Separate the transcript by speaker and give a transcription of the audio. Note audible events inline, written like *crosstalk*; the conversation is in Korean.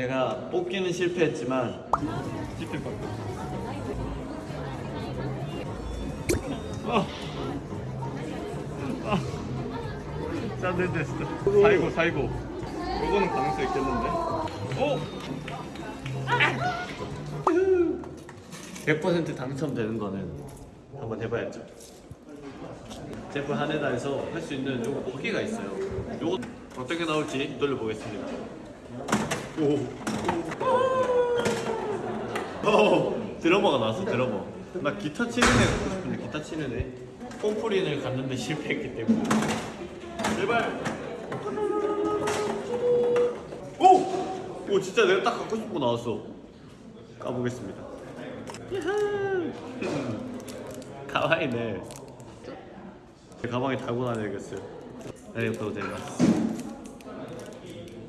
Speaker 1: 제가 뽑기는 실패했지만 실패했거든요. 아. 아. 짠 됐어. 사이고 사이고. 요거는 가능성 있겠는데? 오! 100% 당첨되는 거는 한번 해봐야죠. 제프 하네다에서 할 수 있는 요거 뽑기가 있어요. 요거 어떤 게 나올지 돌려보겠습니다. 오. 오. 드러머가 나왔어 드러머. 나 기타 치는 애 갖고 싶은데 기타 치는 애. 폼프린을 갔는데 실패했기 때문에. 제발. 오! 오 진짜 내가 딱 갖고 싶은 거 나왔어. 까보겠습니다. *laughs* 가와이네. 가방에 달고 다녀야겠어요. 네, 또 되겠습니다.